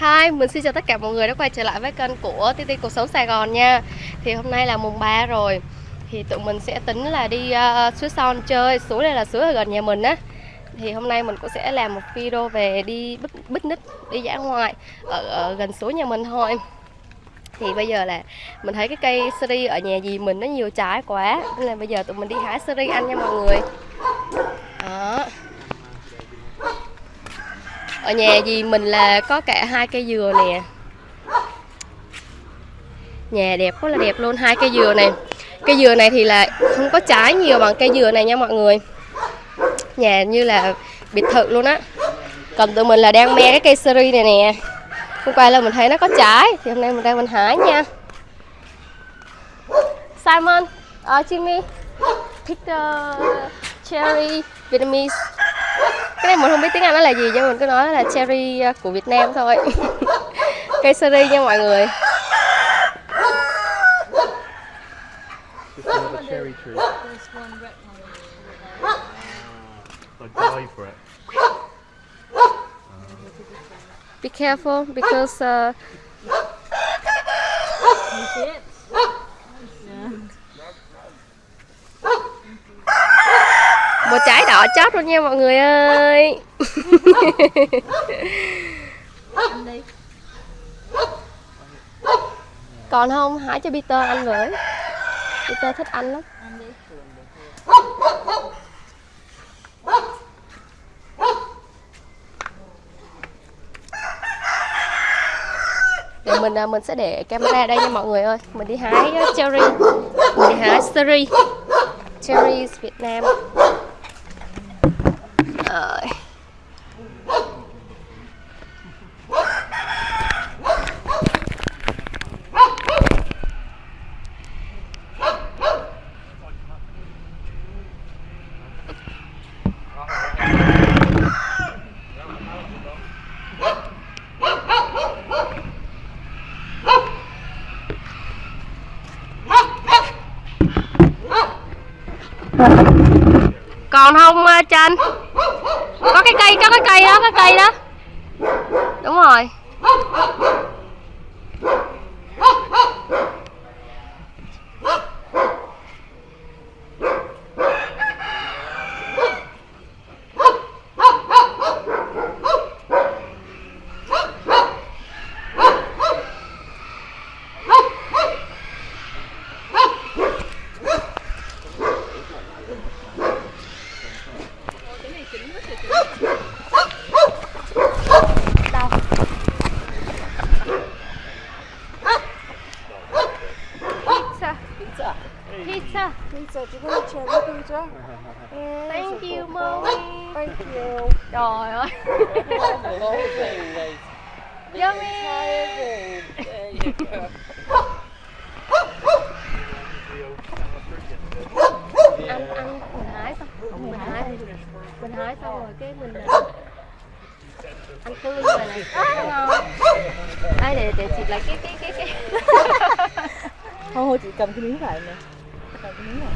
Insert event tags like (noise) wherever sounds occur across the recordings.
Hi, mình xin chào tất cả mọi người đã quay trở lại với kênh của TT Cuộc Sống Sài Gòn nha. Thì hôm nay là mùng 3 rồi. Thì tụi mình sẽ tính là đi ờ, uh, suối son chơi. Suối này là suối ở gần nhà mình á. Thì hôm nay mình cũng sẽ làm một video về đi picnic, đi dã ngoại ở, ở gần suối nhà mình thôi. Thì bây giờ là mình thấy cái cây siri ở nhà gì mình nó nhiều trái quá. Nên là bây giờ tụi mình đi hái siri ăn nha mọi người. Đó ở nhà gì mình là có cả hai cây dừa nè. Nhà đẹp quá là đẹp luôn hai cây dừa này. Cây dừa này thì là không có trái nhiều bằng cây dừa này nha mọi người. Nhà như là biệt thự luôn á. Còn tụi mình là đang me cái cây siri này nè. Hôm qua là mình thấy nó có trái thì hôm nay mình đang mình hái nha. Simon, uh, Jimmy, Peter cherry Vietnamese cái này mình không biết tiếng Anh nó là gì nhưng mình cứ nói là cherry ờ, của Việt Nam thôi (laughs) cây seri nha mọi người cherry tree. Like die for it. be careful because uh, một trái đỏ chót luôn nha mọi người ơi. Còn không? Hãy cho Peter ăn với. Peter thích ăn lắm. Để mình à, mình sẽ để camera đây nha mọi người ơi. Mình đi hái à, cherry. Mình đi hái cherry. Cherry Việt Nam. Rồi. còn không uh, tranh có cái cây có cái cây đó cái cây đó đúng rồi đâu pizza Pizza. pizza Pizza. Do you want cherry pizza? (laughs) thank you mommy Thank you. trời ơi. (laughs) Yummy. Ăn ăn mình hái xong. Mình hái mình hái xong rồi cái mình à, ăn tươi rồi này. Nó ngon đây để để chị lấy cái cái cái cái. Thôi thôi chị cầm cái miếng lại nè. Cầm cái miếng lại.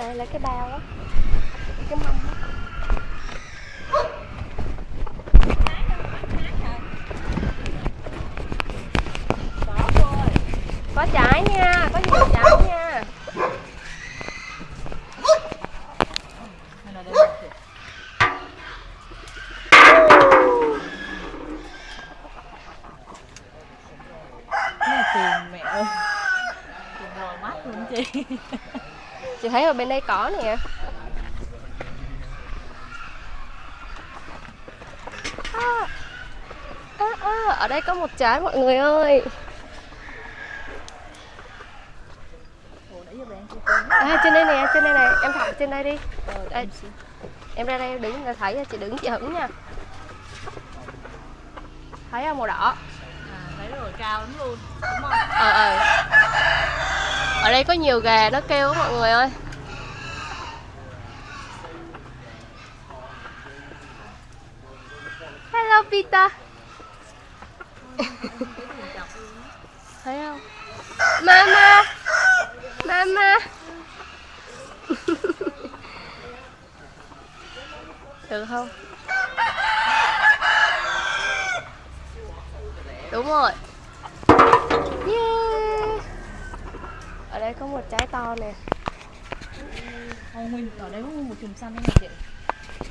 đây lấy cái bao á cái mâm á có trái nha có gì trái nha Cái này tiền mẹ ơi. Tiền rồi mắt luôn chị. chị thấy ở bên đây có nè. À, à, à, ở đây có một trái mọi người ơi. À, trên đây nè trên đây nè em thọc trên đây đi. Đây. em ra đây đứng ra thấy chị đứng chị hững nha. Thấy màu đỏ? À, thấy rồi cao lắm luôn. Đúng không? ờ ờ. Ở đây có nhiều gà nó kêu mọi người ơi hello Peter thấy không? Mama. Mama. Được không? Rồi. Yeah. ở đây có một trái to nè. Không Nguyên, ở đây có một chùm xanh đấy nè chị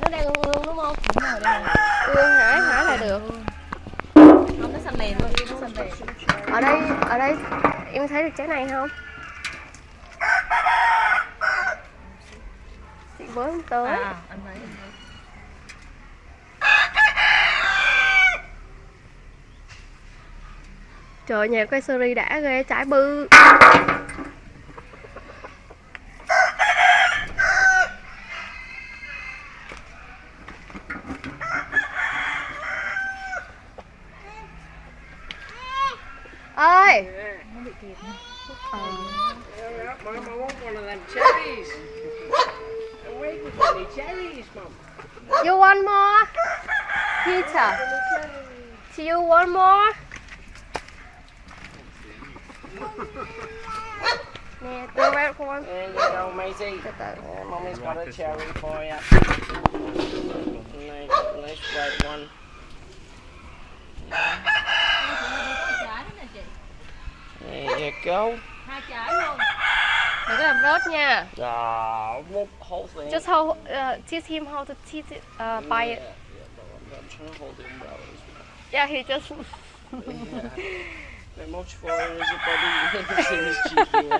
nó đang ương ương đúng không? Đúng rồi, đây ương hả hả là được. Không, nó xanh đèn thôi, nó xanh đèn. Ở đây ở đây em thấy được trái này không? Chị không tới. À, anh thấy, trời nhà quay series đã ghê trái bự Nó bị kẹt nè Mom, I want one of them cherries. For any cherries, Mum. You want more? Peter. Do you want more? Nè, tôi bé con. There you go, matey. Uh, Mummy's got a cherry for you. Nice, nice red one. You go. Hai trái luôn Đừng có làm rớt nha. Ah, thing. Just hold, uh, teach him how to teach it, uh, buy it. Yeah, yeah, I'm, trying to hold the umbrella. Yeah, he just. (laughs) Much for (laughs) his here.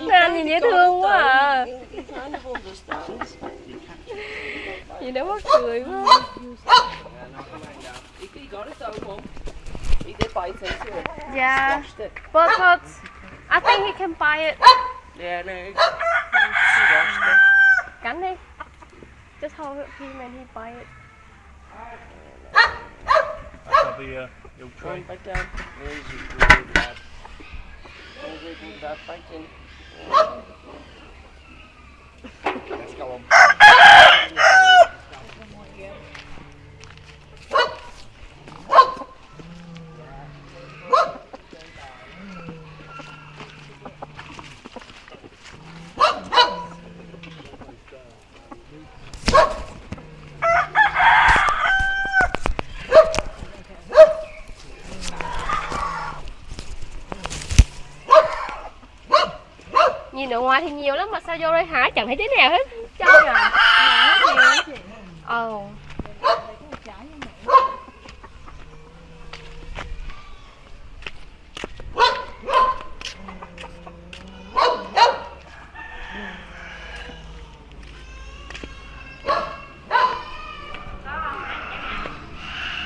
(laughs) Nè, nhìn dễ thương quá à. Nhìn nó mắc cười quá. He, he got it though, Mum. He did bite into it. Yeah, Squashed it. but, but I think he can buy it. Yeah, no, he squashed it. Cắn đi. Just hold him and he buy it. That'll a ill Come back down. Easy, good lad. Easy, good lad. Back in. Let's go on. Ngoài thì nhiều lắm mà sao vô đây hả chẳng thấy thế nào hết. chơi à. Ồ.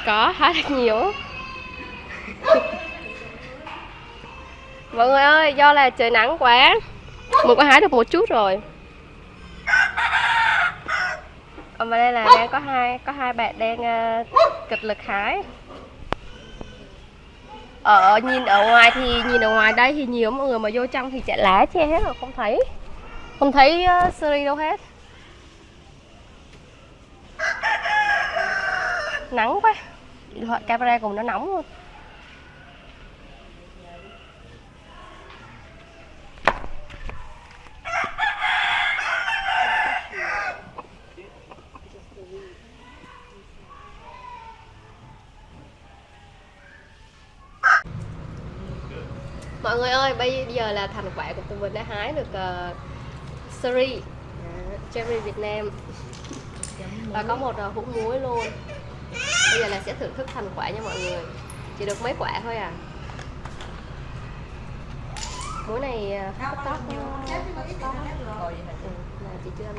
Có, há được nhiều Mọi người ơi, do là trời nắng quá mình có hái được một chút rồi. Ở mà đây là đang có hai có hai bạn đang ờ, uh, cực lực hái. Ở nhìn ở ngoài thì nhìn ở ngoài đây thì nhiều mọi người mà vô trong thì chạy lá che hết rồi không thấy. Không thấy ờ, uh, seri đâu hết. Nắng quá. Điện thoại camera cùng nó nóng luôn. Mọi người ơi bây giờ là thành quả của tụi mình đã hái được uh, seri Đó, cherry Việt Nam. Và có một uh, hũ muối luôn. Bây giờ là sẽ thưởng thức thành quả nha mọi người. Chỉ được mấy quả thôi à. Muối này uh, vậy nè ừ, mà chị chưa ăn.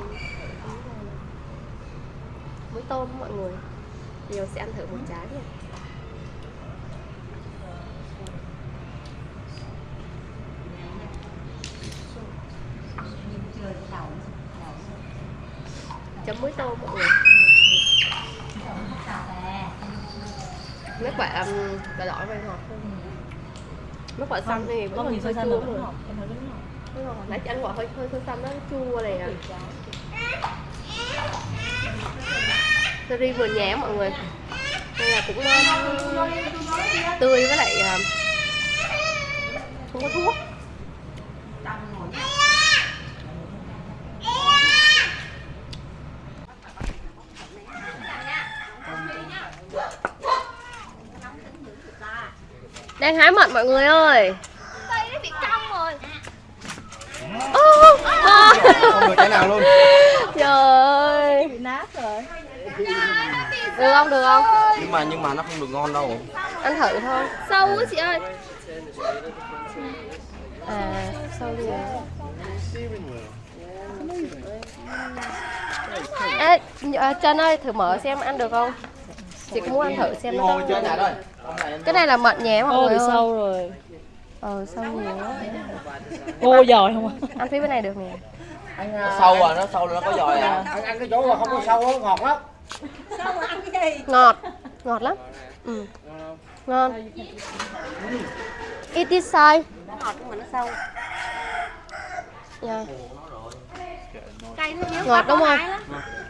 Muối tôm mọi người. Bây giờ sẽ ăn thử một trái nha chấm muối tôm mọi người mấy quả um, cà đỏ này ngọt hơn mấy quả xanh thì Con còn nhìn hơi chua rồi Đúng rồi, nãy chị ăn quả hơi hơi xanh nó chua này à. Seri vườn nhà mọi người Nên là cũng um, tươi với lại um, không có thuốc Đang hái mận mọi người ơi Cây nó bị cong rồi. Ô, ô. không được cái nào luôn Trời ơi bị nát rồi Được không, được không? nhưng mà nhưng mà nó không được ngon đâu Ăn thử thôi Sâu quá chị ơi. À, sâu gì? Ê, à, Trân ơi, thử mở xem ăn được không? Chị cũng muốn ăn thử xem nó có Cái này là mận nhé mọi ô người bị sâu rồi Ờ, sâu nhiều quá ô giỏi không ạ Ăn phía bên này được nè nó sâu à nó sâu nó có giỏi à Ăn, ăn cái chỗ mà không có sâu á, ngọt lắm. Ngọt, ngọt lắm ừ. Ngon Eat this side Ngọt nhưng mà nó sâu. yeah. Nó Ngọt đúng không?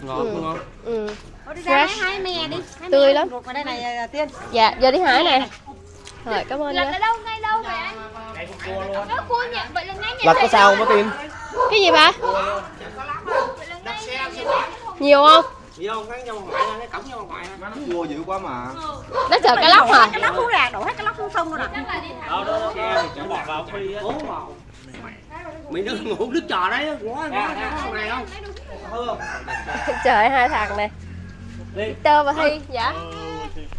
ngon Ừ. ngon Ừ. Fresh. đi. Tươi lắm. Này à, Tiên. Dạ, giờ đi hái này Rồi, cảm ơn Lật nha ở đâu? Ngay đâu vậy anh? Nó cua nhỉ? Vậy là ngay nhà lật có sao không có tin Cái gì bà? Nhiều không? Không? Cái cái cua dữ quá mà Nó chở cá lóc hả? Cái lóc xuống ra, đổ hết cái lóc xuống sông rồi nè. Đâu đó đó kia thì bỏ vào phi á. Bốn vào. Mày nó ngủ nước trò đấy, quá quá này không? Trời hai thằng này Victor và Hy Dạ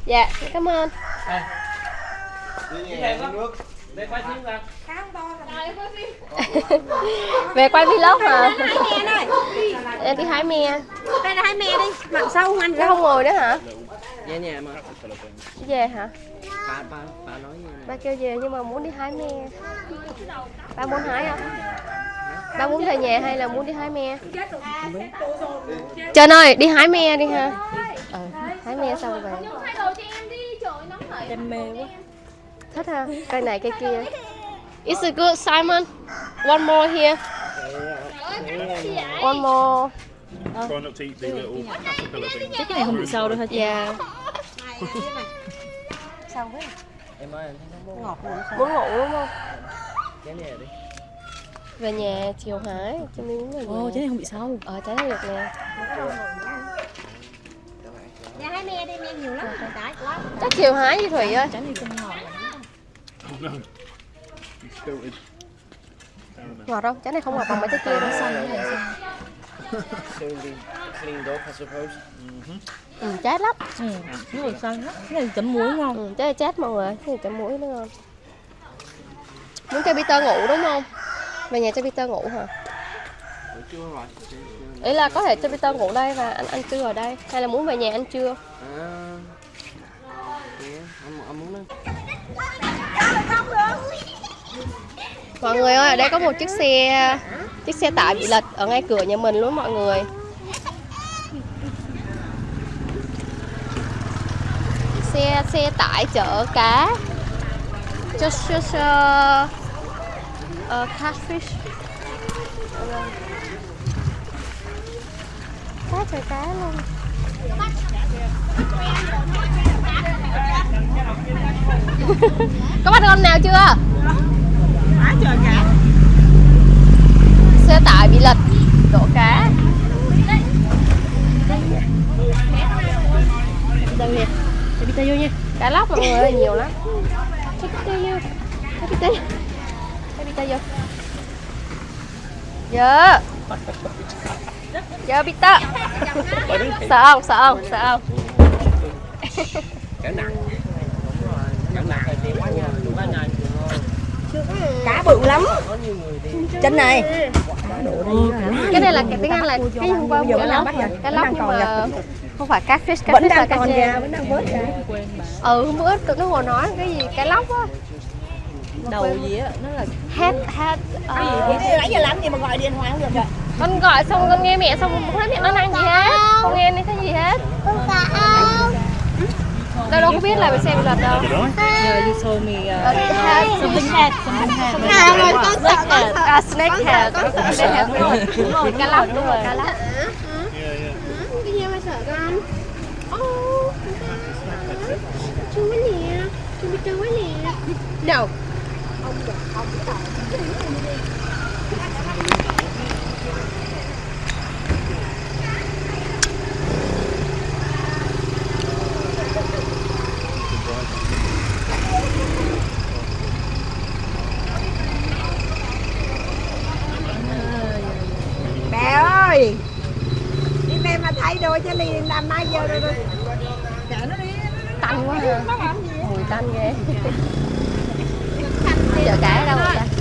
Dạ, cảm ơn đi nhà nước Đây quay phim ra. (laughs) Về quay vlog hả? Hái mè đây. Em đi hái me Đây là hái mè đi. Mặn sâu ăn Nó không ngồi nữa hả? Nhà nhà mà. Về hả? Nói. Ba kêu về nhưng mà muốn đi hái me Ba muốn hái không? Ba muốn về nhà hay là muốn đi hái me? Trần ơi, đi hái me đi ha hái me xong Thay đồ cho em đi, trời ơi, nóng hởi. em mê quá. Thích ha, cây này cây kia. Is it good Simon? One more here. One more. Try not to eat the little caterpillar thing. chắc cái này không bị sâu đâu hả chị? Yeah. Em ơi, em nó ngọt Muốn ngủ đúng không? Cái này đi. Về nhà chiều hái Cho nên muốn về nhà ô trái này không bị sâu. Ờ, trái này được nè Mè đi, mè nhiều lắm. Đấy, quá. Chắc chiều hái đi Thủy ơi trái này không ngọt. Ngọt không? Trái này không ngọt bằng mấy trái kia đâu xanh nữa này. Ừ, chát lắm ừ nó còn xanh á cái này chấm muối ngon Ừ, trái này chát mọi người Cái này chấm muối nó ngon Muốn cho Peter ngủ đúng không? Về nhà cho Peter ngủ hả? Ý là có thể cho Peter ngủ đây và anh ăn trưa ở đây Hay là muốn về nhà ăn trưa Mọi người ơi, ở đây có một chiếc xe Chiếc xe tải bị lật ở ngay cửa nhà mình luôn mọi người. Xe xe tải chở cá. Cho cho cho uh, catfish. Cá trời cá luôn. (laughs) Có bắt con nào chưa? Xe tải bị lật đổ cá. Đâu nè, cho Peter vô nha. Cá lóc mọi người nhiều lắm. Cho Peter vô. Cho vô. Cho Peter vô. Dạ Dạ Peter. Sợ không, sợ không, sợ không. Cỡ nặng. Cỡ nặng thì quá nha. Quá này. Cá bự lắm. Trên này. Cái này là cái tiếng Anh là cái hôm qua bữa lóc Cá lóc nhưng mà không phải catfish là cá chê vẫn đang vớt ra. Ừ, hôm bữa tụi nó ngồi nói cái gì? Cá lóc á. Đầu gì á nó là Head, head uh, Nãy giờ làm gì mà gọi điện thoại không được vậy? con gọi xong con nghe mẹ xong không thấy mẹ nó ăn gì hết. Không. nghe thấy cái gì hết đâu đâu có biết là xe bị lật đâu nhờ you told me uh, head something head something head à rồi con sợ con sợ. À, snake head snake head đúng rồi. Đúng rồi cá lóc đúng rồi. Cá lóc Yeah, yeah. cái gì mà sợ con? Ô chú quá nè chú bị trâu quá nè đi Em em mà thấy đồ chứ liền làm mai giờ rồi rồi. Dạ nó đi Tăng quá Nó Mùi tanh ghê. Giờ cãi đâu rồi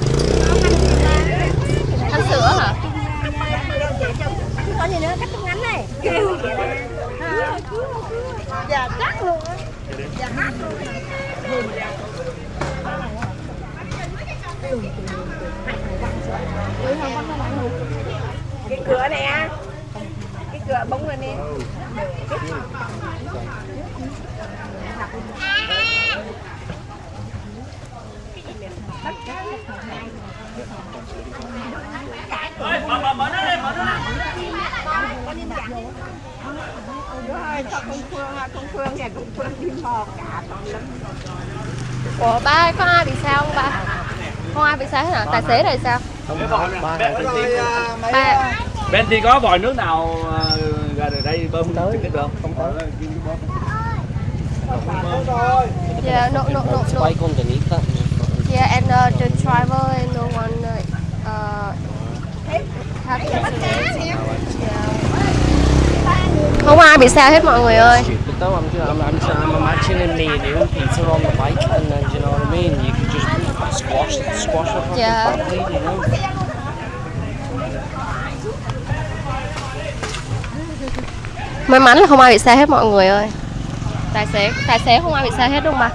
sao hết hả tài xế này sao ba bên thì có vòi nước nào ờ, ra từ đây bơm tới được không? Không tới. yeah no no no no yeah and uh, the driver and no one uh, have yeah. không ai bị sao hết mọi người ơi though. I'm, I'm, I'm, I'm imagining me and you Peter on the bike, and then you know what I mean? You could just squash, squash a you know? may mắn là không ai bị sao hết mọi người ơi. Tài xế tài xế không ai bị sao hết đúng không ba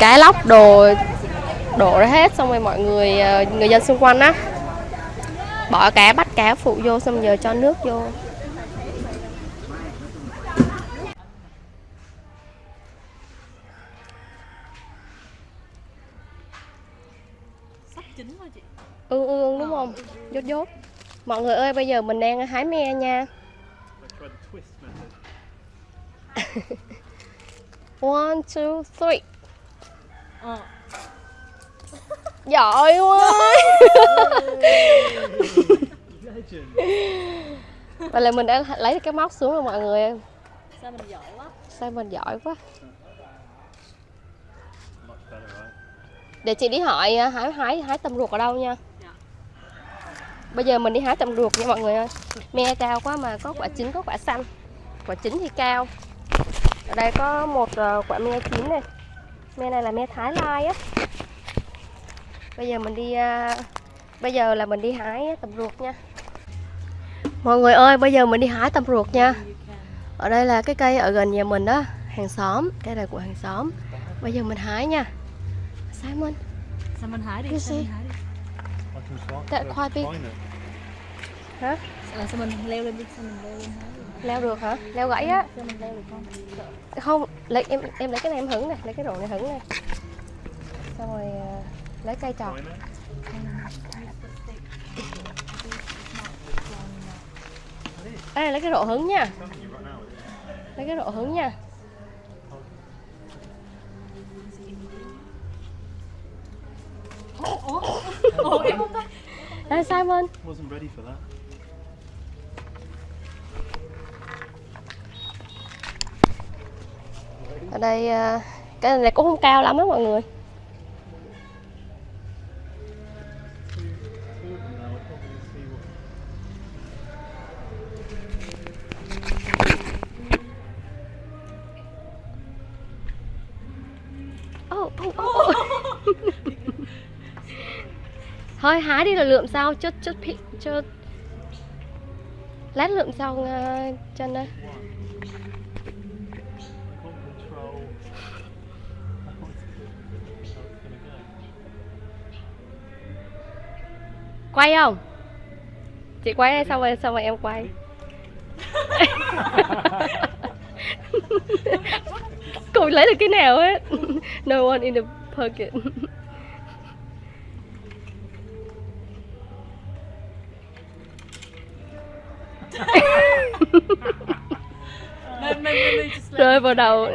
cái lóc đồ đổ ra hết xong rồi mọi người ờ, người dân xung quanh á. Bỏ cá bắt cá phụ vô xong giờ cho nước vô sắp chín rồi chị ương ương đúng không? Dốt dốt mọi người ơi bây giờ mình đang hái me nha. (laughs) One two three. Ờ. Giỏi quá. (laughs) Vậy là mình đã lấy cái móc xuống rồi mọi người sao mình giỏi quá? Sao mình giỏi quá? Để chị đi hỏi hái hái hái tầm ruột ở đâu nha Bây giờ mình đi hái tầm ruột nha mọi người ơi. Me cao quá mà có quả chín có quả xanh. Quả chín thì cao. Ở đây có một ờ, quả me chín này Me này là me Thái Lai á. Bây giờ mình đi à, Bây giờ là mình đi hái tầm ruột nha. Mọi người ơi bây giờ mình đi hái tầm ruột nha. Ở đây là cái cây ở gần nhà mình đó Hàng xóm Cây này của hàng xóm. Bây giờ mình hái nha. Simon. Mình hái đi see? hái đi I can start. That quite big. find it. Hả? ờ, sao mình leo lên đi sao mình leo lên Leo được hả? Leo gãy á sao mình leo được không Không, lấy em em lấy cái này em hứng này Lấy cái rổ này hứng này Xong rồi à, lấy cây it. Đây lấy cái rổ hứng nha. Lấy cái rổ hứng nha ồ em không thấy Đây Simon Wasn't ready for that. Ở đây à, Cái này cũng không cao lắm á mọi người oh, oh, oh. Thôi hái đi rồi lượm sau. Chút chút pi- chút Lát lượm sau ờ, uh, chân đây Quay không? Chị quay đây xong rồi xong rồi em quay. (laughs) Không lấy được cái nào hết? (laughs) No one in the pocket. (laughs) Rơi vào đầu. I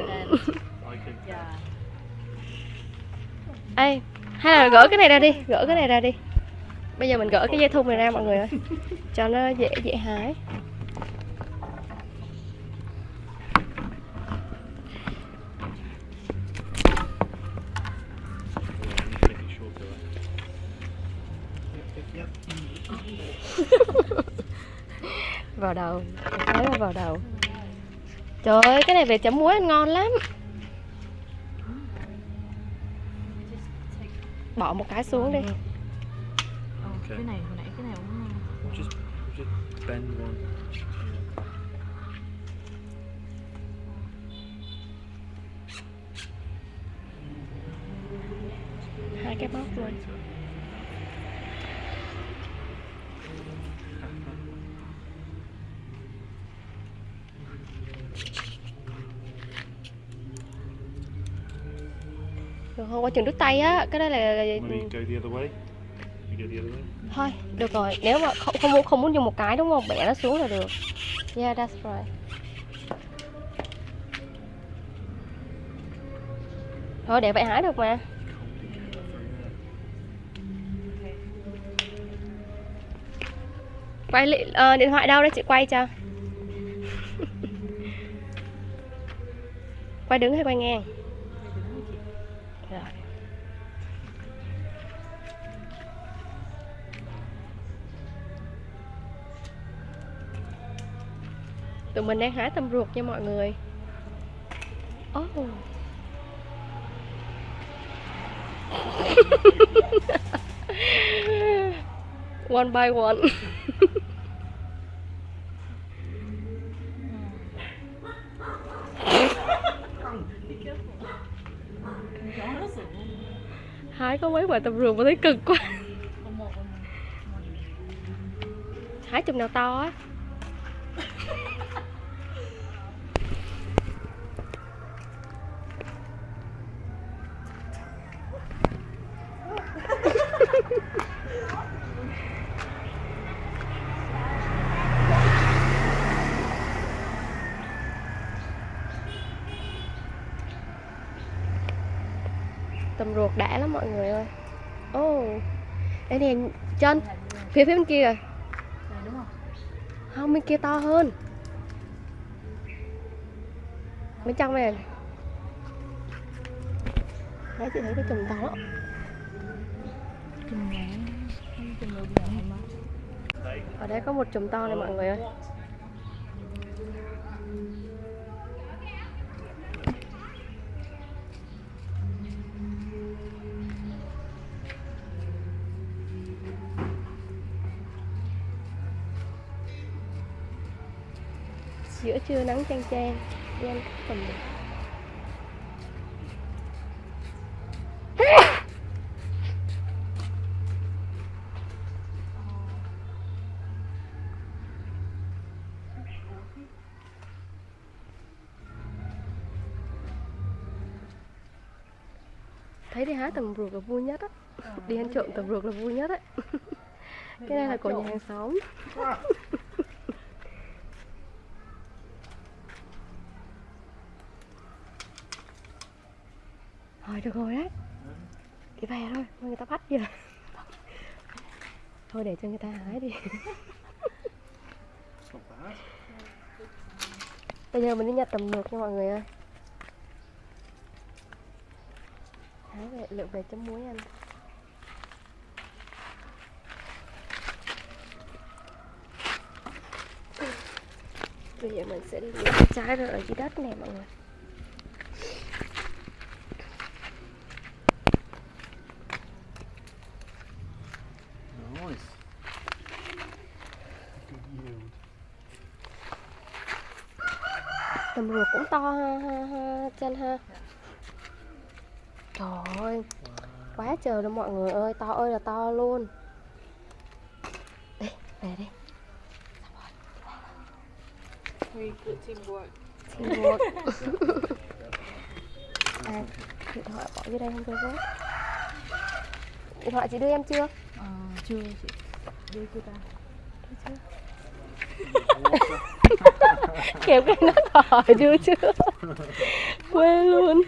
Ê, hay là gỡ cái này ra đi Gỡ cái này ra đi. Bây giờ mình gỡ cái dây thun này ra mọi người ơi. Cho nó dễ dễ hái Yeah, I need to make it shorter. right? Yep vào đầu. Nói là vào đầu. Trời ơi cái này về chấm muối ăn ngon lắm. Bỏ một cái xuống đi. Ờ, cái này hồi nãy cái này cũng qua trường đứt tay á cái đó là thôi được rồi. Nếu mà không không muốn không muốn dùng một cái đúng không? Bẻ nó xuống là được. Yeah that's right. Thôi để vậy hái được mà. Quay li- ờ, điện thoại đâu đây? Chị quay cho. (laughs) Quay đứng hay quay ngang tụi mình đang hái tầm ruột nha mọi người. Oh. (laughs) one by one. Hái có mấy quả tầm ruột mà thấy cực quá. Hái chùm nào to á tầm ruột đã lắm mọi người ơi ô oh. Đây nè chân phía phía bên kia rồi không? bên kia to hơn. Bên trong này. Đấy chị thấy cái chùm to lắm. Ở đây có một chùm to này mọi người ơi giữa trưa nắng chang chang đi ăn tầm được. Thấy đi hái tầm ruột là vui nhất á. Đi ăn trộm tầm ruột là vui nhất á. Cái này là của nhà hàng xóm được rồi đấy. Đi về thôi người ta bắt giờ thôi để cho người ta hái đi. Bây giờ mình đi nhặt tầm được nha mọi người ơi. Hái về lượm về chấm muối ăn. Bây giờ mình sẽ đi trái rồi ở dưới đất này mọi người Nice. Good yield. tầm ruột cũng to ha, ha, ha chân ha trời ơi quá trời luôn mọi người ơi to ơi là to luôn đi về đi Very good teamwork. teamwork (laughs) à, điện thoại bỏ dưới đây không rơi rớt điện thoại chị đưa em chưa Ờ, chưa chị. Đưa cô ta. Kèm cái nó hỏi đưa chưa quên luôn.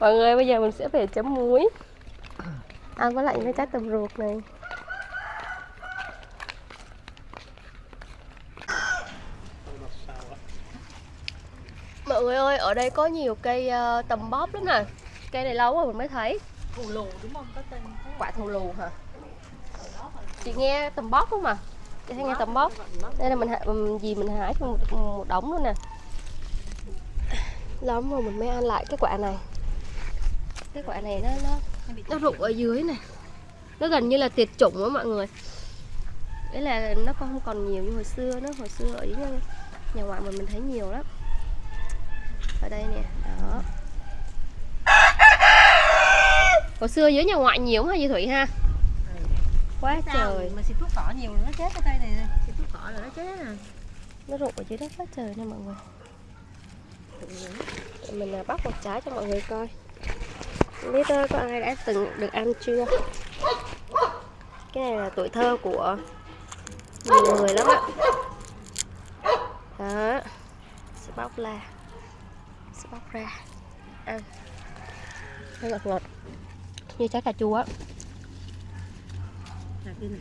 Mọi người bây giờ mình sẽ về chấm muối. Ăn với lại những cái trái tầm ruột này. Mọi người ơi ở đây có nhiều cây ờ, tầm bóp lắm nè. Cây này lâu rồi mình mới thấy. Thù lù đúng không? Có tên. quả thù lù hả? Chị nghe tầm bóp không mà thấy nghe tầm bóp. Đây là mình gì mình hái trong một, một đống luôn nè. Lắm rồi mình mới ăn lại cái quả này. Cái quả này nó nó nó rụng ở dưới này. Nó gần như là tuyệt chủng á mọi người. Đấy là nó không còn nhiều như hồi xưa nữa. Hồi xưa ở dưới nhà, ngoại mình mình thấy nhiều lắm. Ở đây nè đó. Hồi xưa dưới nhà ngoại nhiều ha Duy Thủy ha quá trời. Mà xịt thuốc cỏ nhiều là nó chết cái cây này xịt thuốc cỏ là nó chết nè nó rụng ở dưới đất quá trời nè mọi người. Để mình à, bóc một trái cho mọi người coi. Không biết ờ, có ai đã từng được ăn chưa? Cái này là tuổi thơ của nhiều người lắm ạ. Đó. Sẽ bóc ra. Sẽ bóc ra. Ăn. Nó ngọt ngọt. Như trái cà chua á là kia này.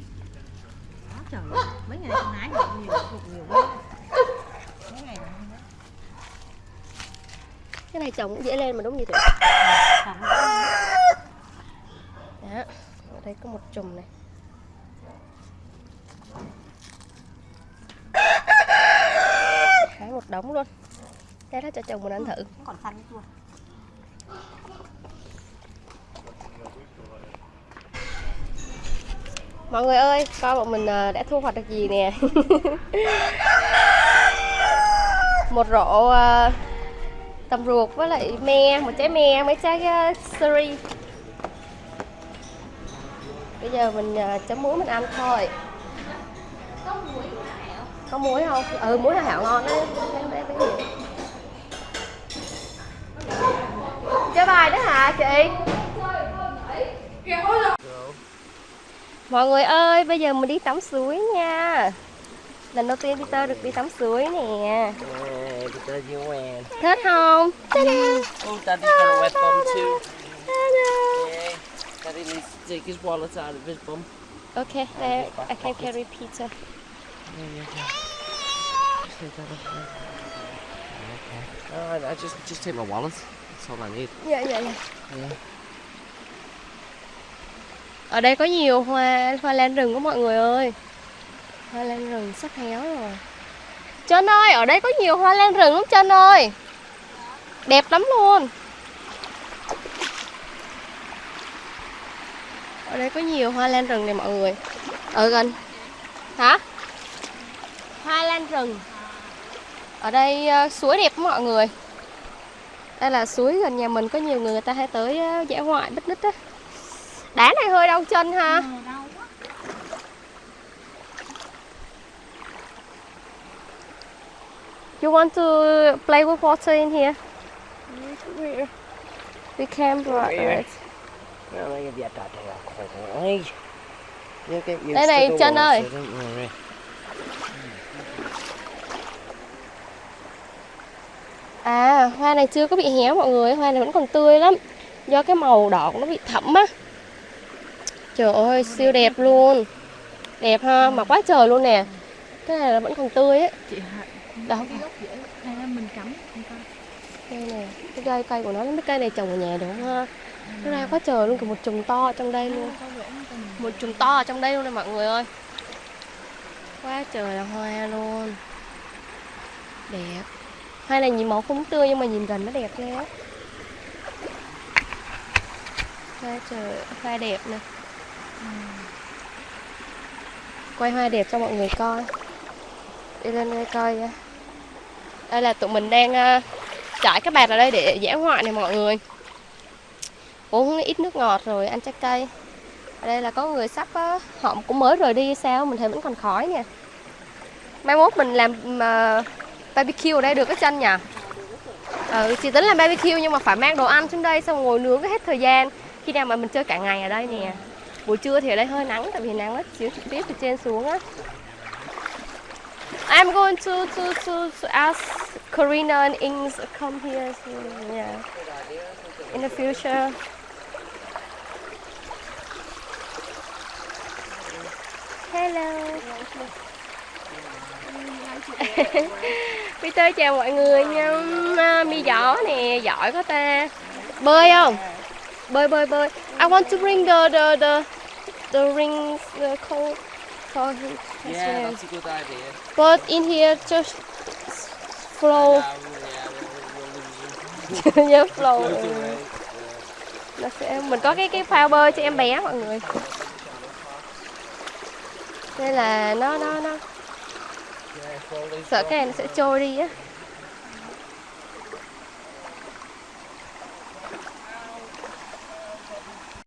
Đó trời ơi, mấy ngày con hái nhiều nhiều thuộc nhiều quá. Mấy ngày này cái này trồng cũng dễ lên mà đúng như thế. Đó ở đây có một chùm này. Hái một đống luôn. Cái đó cho chồng mình ăn thử. Còn xanh chua mọi người ơi coi bọn mình à, đã thu hoạch được gì nè. (laughs) Một rổ à, tầm ruột với lại me một trái me mấy trái à, uh, siri bây giờ mình chấm muối mình ăn thôi. Có muối không? Ừ muối hảo ngon đấy. Chơi bài đó hả chị? Mọi người ơi, bây giờ mình đi tắm suối nha Lần đầu tiên Peter được đi tắm suối nè Yeah, you win. Thích không? Ta-da! Oh, Daddy's got a wet bum too. Ta-da! Yeah. Daddy needs to take his wallet out of his bum. Okay, there, I can carry Peter There you go. Just take that off there. Okay. Alright, I just just take my wallet. That's all I need. Dạ, dạ, dạ Yeah. Ở đây có nhiều hoa hoa lan rừng của mọi người ơi. Hoa lan rừng sắp héo rồi. Trân ơi, ở đây có nhiều hoa lan rừng lắm Trân ơi. Đẹp lắm luôn. Ở đây có nhiều hoa lan rừng này mọi người. Ở gần. Hả? Hoa lan rừng. Ở đây uh, suối đẹp mọi người. Đây là suối gần nhà mình Có nhiều người người ta hay tới uh, dã ngoại picnic á. Đá này hơi đau chân ha You want to play with water in here? We can but here. Well, I give you that day off quick, alright? You get used Đây này, Trân ơi. À, hoa này chưa có bị héo mọi người, hoa này vẫn còn tươi lắm. Do cái màu đỏ của nó bị thẫm á. Trời ơi, siêu đẹp luôn. Đẹp ha, mà quá trời luôn nè. Cái này là vẫn còn tươi á. chị Đâu? cái hay là mình cắm Đây nè, cái cây cây của nó, mấy cây này trồng ở nhà được không ha? Nó ra quá trời luôn, cả một chùm to ở trong đây luôn. Một chùm to ở trong đây luôn nè mọi người ơi. Quá trời là hoa luôn. Đẹp. Hoa này nhìn màu không tươi nhưng mà nhìn gần nó đẹp lên á. Quá trời, hoa đẹp nè. Quay hoa đẹp cho mọi người coi. Đi lên đây coi nha. Đây là tụi mình đang à, trải các bạt ở đây để giã ngoại này mọi người. Uống ít nước ngọt rồi ăn trái cây. Ở đây là có người sắp họ cũng mới rời đi sao mình thấy vẫn còn khói nè. Mai mốt mình làm mà barbecue ở đây được cái chân nhỉ? Ừ, chỉ tính làm barbecue nhưng mà phải mang đồ ăn xuống đây xong ngồi nướng cái hết thời gian. Khi nào mà mình chơi cả ngày ở đây nè. Buổi trưa thì ở đây hơi nắng tại vì nắng nó chiếu trực tiếp từ trên xuống á. I'm going to to to, to ask Karina and Ings come here. So, yeah. In the future. Hello. (laughs) Peter chào mọi người nha. Mi giỏ nè, giỏi có ta. Bơi không? Bơi bơi bơi. I want to bring the the the the rings the cold For him. Yeah, that's a good idea. But in here just flow. We'll, we'll Nhớ (laughs) flow. ừ. Nó sẽ mình có cái cái phao bơi cho em bé mọi người. Nên là nó nó nó sợ cái này nó sẽ trôi đi á.